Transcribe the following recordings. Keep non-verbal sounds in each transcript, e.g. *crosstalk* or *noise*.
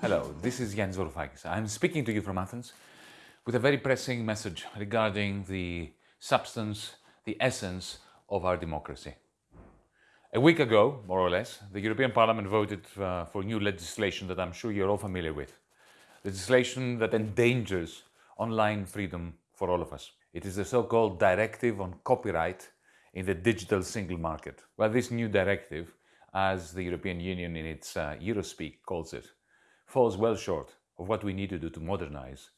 Hello, this is Yanis Varoufakis. I'm speaking to you from Athens with a very pressing message regarding the substance, the essence of our democracy. A week ago, more or less, the European Parliament voted uh, for new legislation that I'm sure you're all familiar with. Legislation that endangers online freedom for all of us. It is the so-called Directive on Copyright in the Digital Single Market. Well, this new directive, as the European Union in its uh, Eurospeak calls it, falls well short of what we need to do to modernize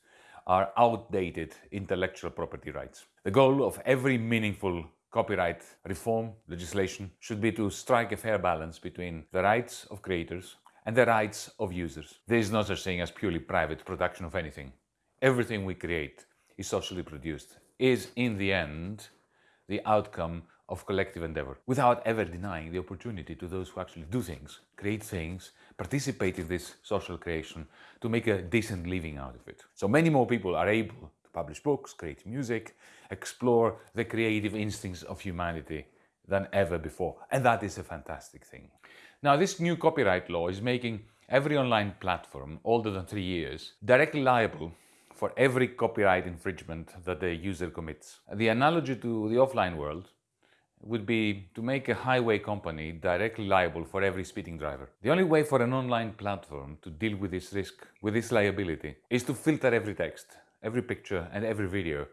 our outdated intellectual property rights. The goal of every meaningful copyright reform legislation should be to strike a fair balance between the rights of creators and the rights of users. There is no such thing as purely private production of anything. Everything we create is socially produced, is in the end the outcome of collective endeavor, without ever denying the opportunity to those who actually do things, create things, participate in this social creation to make a decent living out of it. So many more people are able to publish books, create music, explore the creative instincts of humanity than ever before. And that is a fantastic thing. Now, this new copyright law is making every online platform older than three years directly liable for every copyright infringement that the user commits. The analogy to the offline world would be to make a highway company directly liable for every speeding driver. The only way for an online platform to deal with this risk, with this liability, is to filter every text every picture and every video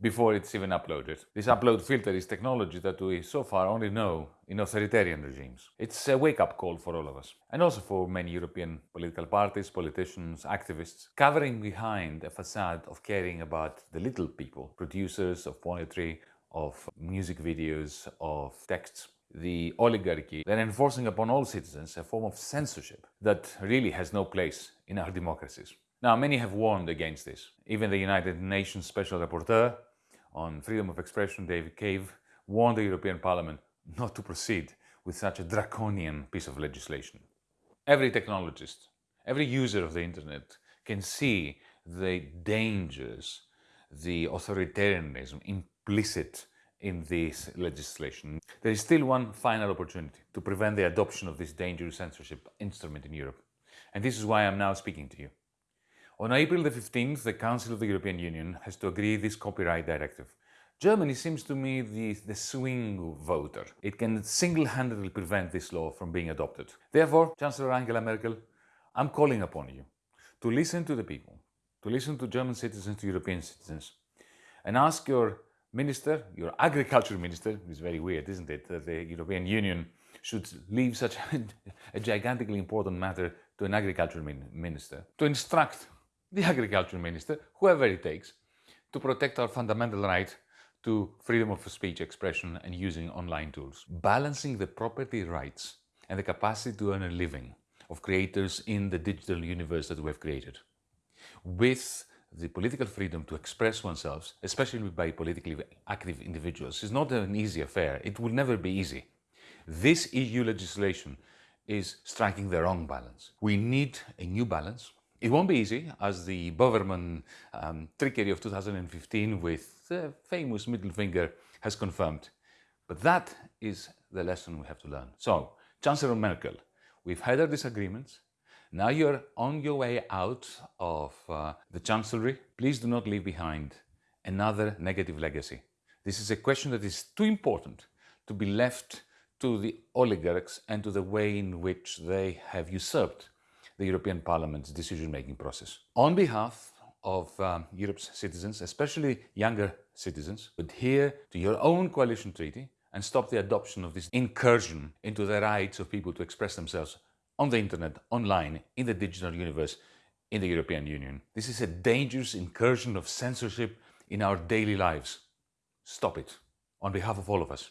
before it's even uploaded. This upload filter is technology that we so far only know in authoritarian regimes. It's a wake-up call for all of us, and also for many European political parties, politicians, activists, covering behind a facade of caring about the little people, producers of poetry, of music videos, of texts, the oligarchy, then enforcing upon all citizens a form of censorship that really has no place in our democracies. Now, many have warned against this. Even the United Nations Special Rapporteur on freedom of expression, David Kaye, warned the European Parliament not to proceed with such a draconian piece of legislation. Every technologist, every user of the internet can see the dangers, the authoritarianism implicit in this legislation. There is still one final opportunity to prevent the adoption of this dangerous censorship instrument in Europe. And this is why I'm now speaking to you. On April the 15th, the Council of the European Union has to agree this copyright directive. Germany seems to me the, the swing voter. It can single-handedly prevent this law from being adopted. Therefore, Chancellor Angela Merkel, I'm calling upon you to listen to the people, to listen to German citizens, to European citizens, and ask your minister, your agriculture minister, it's very weird, isn't it, that the European Union should leave such *laughs* a gigantically important matter to an agriculture minister, to instruct the *laughs* agriculture minister, whoever it takes, to protect our fundamental right to freedom of speech expression and using online tools. Balancing the property rights and the capacity to earn a living of creators in the digital universe that we have created with the political freedom to express oneself, especially by politically active individuals, is not an easy affair. It will never be easy. This EU legislation is striking the wrong balance. We need a new balance it won't be easy, as the Böhmermann um, trickery of 2015 with the famous middle finger has confirmed. But that is the lesson we have to learn. So, Chancellor Merkel, we've had our disagreements. Now you're on your way out of uh, the Chancellery. Please do not leave behind another negative legacy. This is a question that is too important to be left to the oligarchs and to the way in which they have usurped the European Parliament's decision-making process. On behalf of um, Europe's citizens, especially younger citizens, adhere to your own coalition treaty and stop the adoption of this incursion into the rights of people to express themselves on the internet, online, in the digital universe, in the European Union. This is a dangerous incursion of censorship in our daily lives. Stop it, on behalf of all of us.